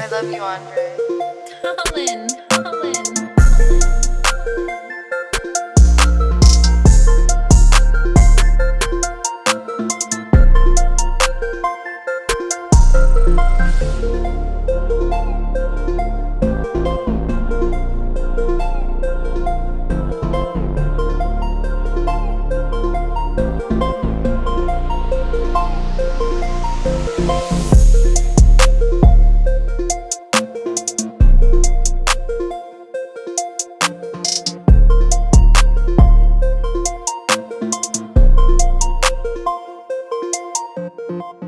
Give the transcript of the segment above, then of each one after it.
I love you, Andre. Colin, Colin. Thank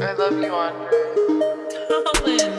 I love you, Andre. Oh, Colin, Colin.